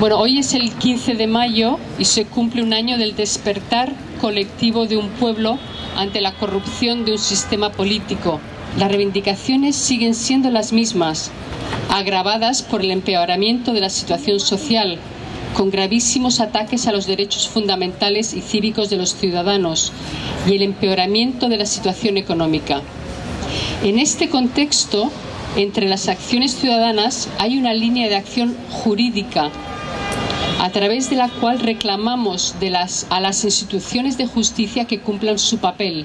Bueno, hoy es el 15 de mayo y se cumple un año del despertar colectivo de un pueblo ante la corrupción de un sistema político. Las reivindicaciones siguen siendo las mismas, agravadas por el empeoramiento de la situación social, con gravísimos ataques a los derechos fundamentales y cívicos de los ciudadanos y el empeoramiento de la situación económica. En este contexto, entre las acciones ciudadanas hay una línea de acción jurídica a través de la cual reclamamos de las, a las instituciones de justicia que cumplan su papel.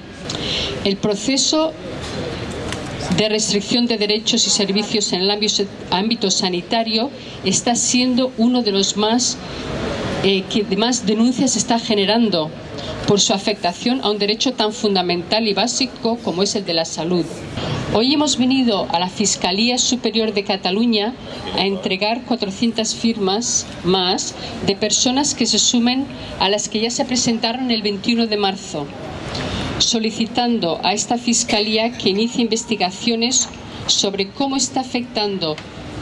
El proceso de restricción de derechos y servicios en el ámbito, sanitario está siendo uno de los más eh, que más denuncias está generando por su afectación a un derecho tan fundamental y básico como es el de la salud. Hoy hemos venido a la Fiscalía Superior de Cataluña a entregar 400 firmas más de personas que se sumen a las que ya se presentaron el 21 de marzo, solicitando a esta Fiscalía que inicie investigaciones sobre cómo está afectando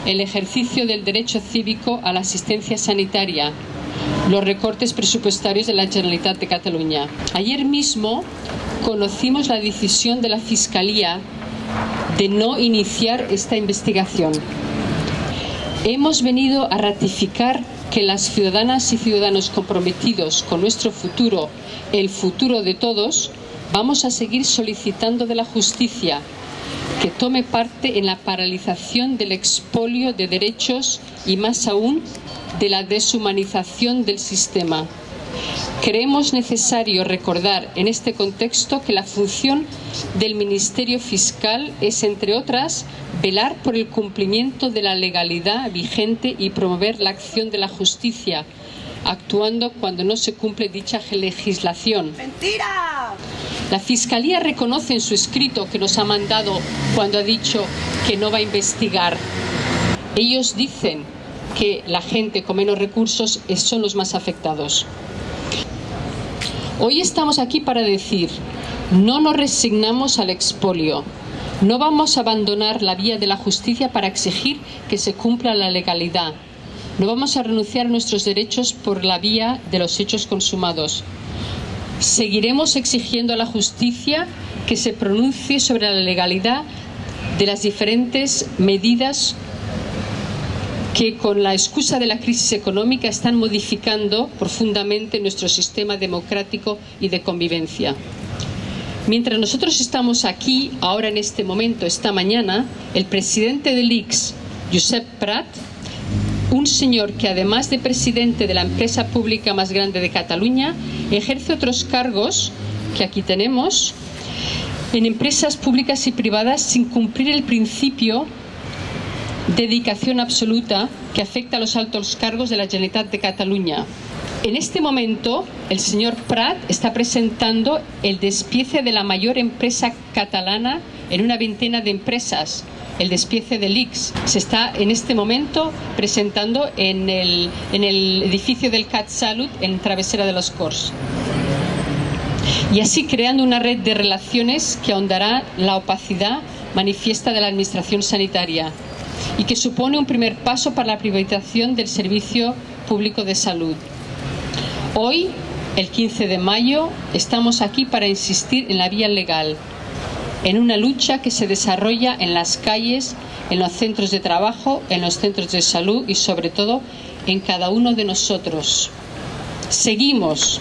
el ejercicio del derecho cívico a la asistencia sanitaria, los recortes presupuestarios de la Generalitat de Cataluña. Ayer mismo conocimos la decisión de la Fiscalía de no iniciar esta investigación. Hemos venido a ratificar que las ciudadanas y ciudadanos comprometidos con nuestro futuro, el futuro de todos, vamos a seguir solicitando de la justicia que tome parte en la paralización del expolio de derechos y más aún de la deshumanización del sistema. Creemos necesario recordar en este contexto que la función del Ministerio Fiscal es, entre otras, velar por el cumplimiento de la legalidad vigente y promover la acción de la justicia, actuando cuando no se cumple dicha legislación. ¡Mentira! La Fiscalía reconoce en su escrito que nos ha mandado cuando ha dicho que no va a investigar. Ellos dicen que la gente con menos recursos son los más afectados. Hoy estamos aquí para decir, no nos resignamos al expolio, no vamos a abandonar la vía de la justicia para exigir que se cumpla la legalidad, no vamos a renunciar a nuestros derechos por la vía de los hechos consumados. Seguiremos exigiendo a la justicia que se pronuncie sobre la legalidad de las diferentes medidas que con la excusa de la crisis económica están modificando profundamente nuestro sistema democrático y de convivencia. Mientras nosotros estamos aquí, ahora en este momento, esta mañana, el presidente del IX, Josep Prat, un señor que además de presidente de la empresa pública más grande de Cataluña, ejerce otros cargos que aquí tenemos en empresas públicas y privadas sin cumplir el principio dedicación absoluta que afecta a los altos cargos de la Generalitat de Cataluña. En este momento, el señor Prat está presentando el despiece de la mayor empresa catalana en una veintena de empresas, el despiece del IX. Se está en este momento presentando en el, edificio del CAT Salut en Travesera de los Cors. Y así creando una red de relaciones que ahondará la opacidad manifiesta de la administración sanitaria y que supone un primer paso para la privatización del servicio público de salud. Hoy, el 15 de mayo, estamos aquí para insistir en la vía legal, en una lucha que se desarrolla en las calles, en los centros de trabajo, en los centros de salud y sobre todo en cada uno de nosotros. Seguimos